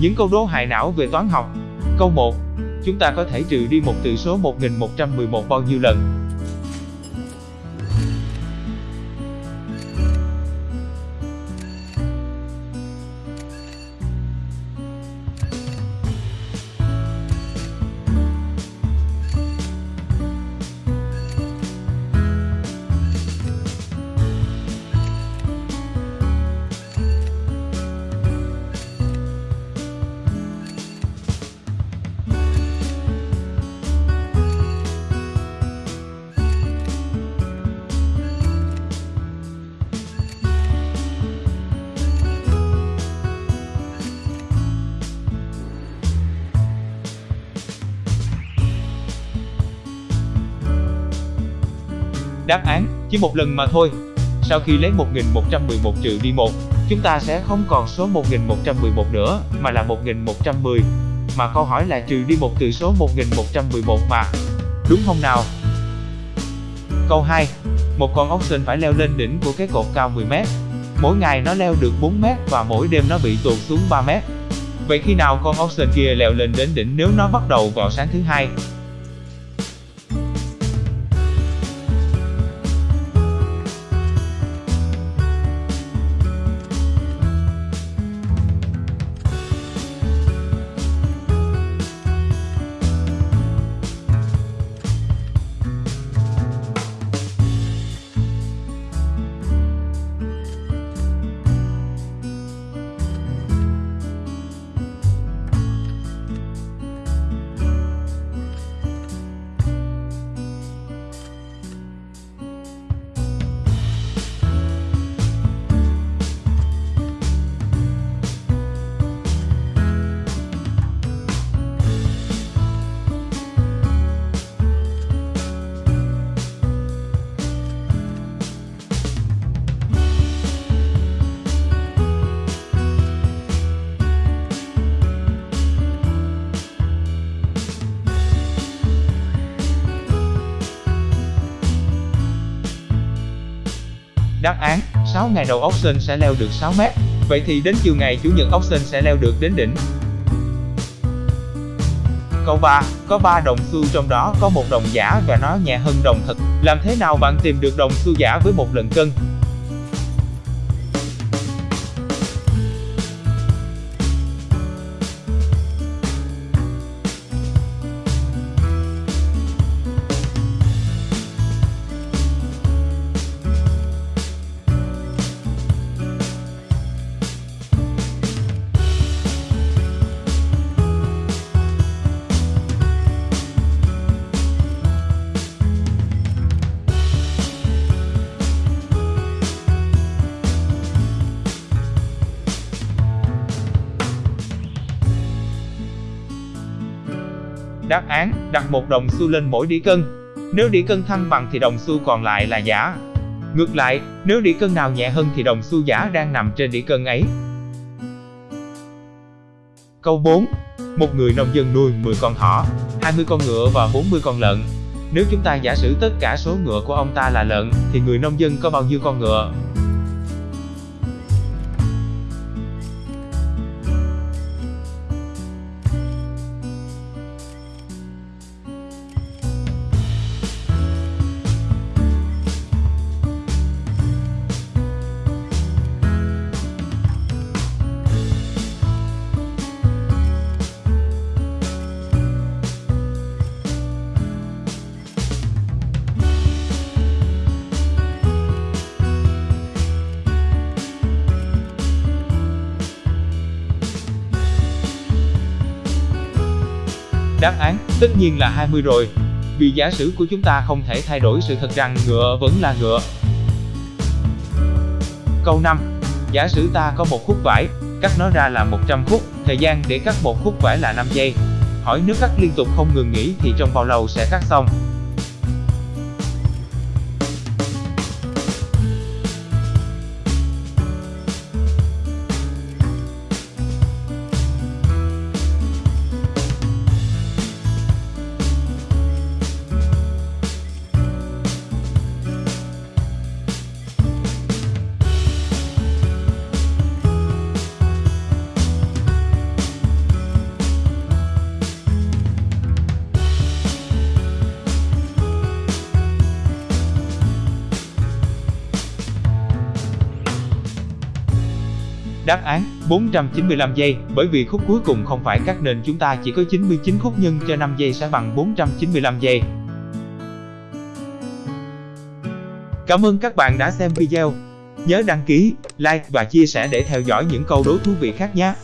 Những câu đố hại não về toán học. Câu 1. Chúng ta có thể trừ đi một từ số 1111 bao nhiêu lần? Đáp án, chỉ một lần mà thôi. Sau khi lấy 1111 trừ đi 1, chúng ta sẽ không còn số 1111 nữa, mà là 1110. Mà câu hỏi là trừ đi một từ số 1111 mà. Đúng không nào? Câu 2. Một con ốc sên phải leo lên đỉnh của cái cột cao 10m. Mỗi ngày nó leo được 4m và mỗi đêm nó bị tụt xuống 3m. Vậy khi nào con ốc sên kia leo lên đến đỉnh nếu nó bắt đầu vào sáng thứ hai? Đáp án, 6 ngày đầu ốc sẽ leo được 6 mét. Vậy thì đến chiều ngày Chủ nhật ốc sẽ leo được đến đỉnh. Câu 3, có 3 đồng xu trong đó có một đồng giả và nó nhẹ hơn đồng thật. Làm thế nào bạn tìm được đồng xu giả với một lần cân? Đáp án, đặt một đồng xu lên mỗi đĩa cân. Nếu đĩa cân thăng bằng thì đồng xu còn lại là giả. Ngược lại, nếu đĩa cân nào nhẹ hơn thì đồng xu giả đang nằm trên đĩa cân ấy. Câu 4. Một người nông dân nuôi 10 con thỏ, 20 con ngựa và 40 con lợn. Nếu chúng ta giả sử tất cả số ngựa của ông ta là lợn, thì người nông dân có bao nhiêu con ngựa? Đáp án, tất nhiên là 20 rồi. Vì giả sử của chúng ta không thể thay đổi sự thật rằng ngựa vẫn là ngựa. Câu 5. Giả sử ta có một khúc vải, cắt nó ra là 100 khúc, thời gian để cắt một khúc vải là 5 giây. Hỏi nếu cắt liên tục không ngừng nghỉ thì trong bao lâu sẽ cắt xong? Đáp án 495 giây, bởi vì khúc cuối cùng không phải cắt nên chúng ta chỉ có 99 khúc nhân cho 5 giây sẽ bằng 495 giây. Cảm ơn các bạn đã xem video. Nhớ đăng ký, like và chia sẻ để theo dõi những câu đố thú vị khác nhé.